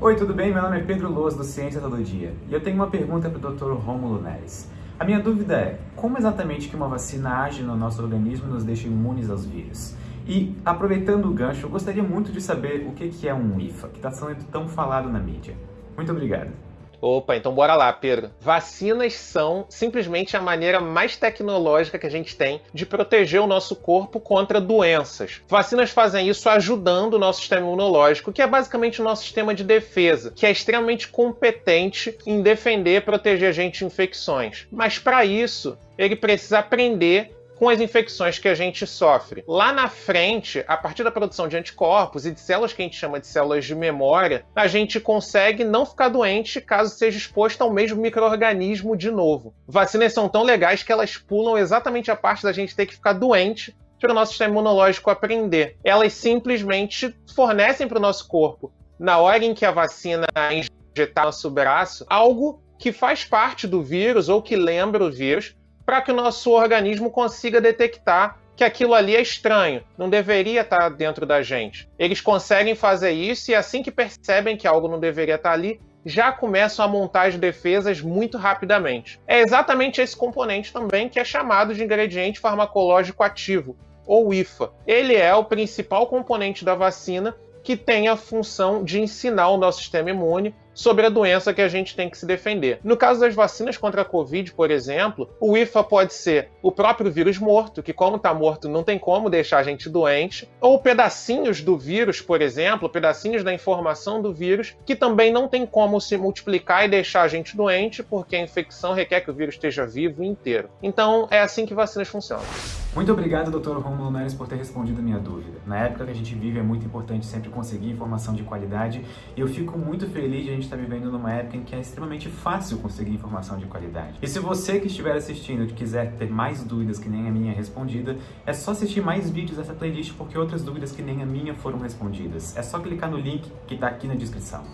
Oi, tudo bem? Meu nome é Pedro Loas, do Ciência Todo Dia, e eu tenho uma pergunta para o Dr. Rômulo Neres. A minha dúvida é, como exatamente que uma vacina age no nosso organismo e nos deixa imunes aos vírus? E, aproveitando o gancho, eu gostaria muito de saber o que é um IFA, que está sendo tão falado na mídia. Muito obrigado. Opa, então bora lá, Pedro. Vacinas são simplesmente a maneira mais tecnológica que a gente tem de proteger o nosso corpo contra doenças. Vacinas fazem isso ajudando o nosso sistema imunológico, que é basicamente o nosso sistema de defesa, que é extremamente competente em defender e proteger a gente de infecções. Mas para isso, ele precisa aprender com as infecções que a gente sofre. Lá na frente, a partir da produção de anticorpos e de células que a gente chama de células de memória, a gente consegue não ficar doente caso seja exposto ao mesmo microorganismo de novo. Vacinas são tão legais que elas pulam exatamente a parte da gente ter que ficar doente para o nosso sistema imunológico aprender. Elas simplesmente fornecem para o nosso corpo, na hora em que a vacina injetar no nosso braço, algo que faz parte do vírus ou que lembra o vírus, para que o nosso organismo consiga detectar que aquilo ali é estranho, não deveria estar dentro da gente. Eles conseguem fazer isso e assim que percebem que algo não deveria estar ali, já começam a montar as defesas muito rapidamente. É exatamente esse componente também que é chamado de ingrediente farmacológico ativo, ou IFA. Ele é o principal componente da vacina que tem a função de ensinar o nosso sistema imune sobre a doença que a gente tem que se defender. No caso das vacinas contra a Covid, por exemplo, o IFA pode ser o próprio vírus morto, que como está morto não tem como deixar a gente doente, ou pedacinhos do vírus, por exemplo, pedacinhos da informação do vírus, que também não tem como se multiplicar e deixar a gente doente, porque a infecção requer que o vírus esteja vivo inteiro. Então é assim que vacinas funcionam. Muito obrigado, Dr. Romulo Neres, por ter respondido a minha dúvida. Na época que a gente vive, é muito importante sempre conseguir informação de qualidade e eu fico muito feliz de a gente estar vivendo numa época em que é extremamente fácil conseguir informação de qualidade. E se você que estiver assistindo e quiser ter mais dúvidas que nem a minha respondida, é só assistir mais vídeos dessa playlist porque outras dúvidas que nem a minha foram respondidas. É só clicar no link que está aqui na descrição.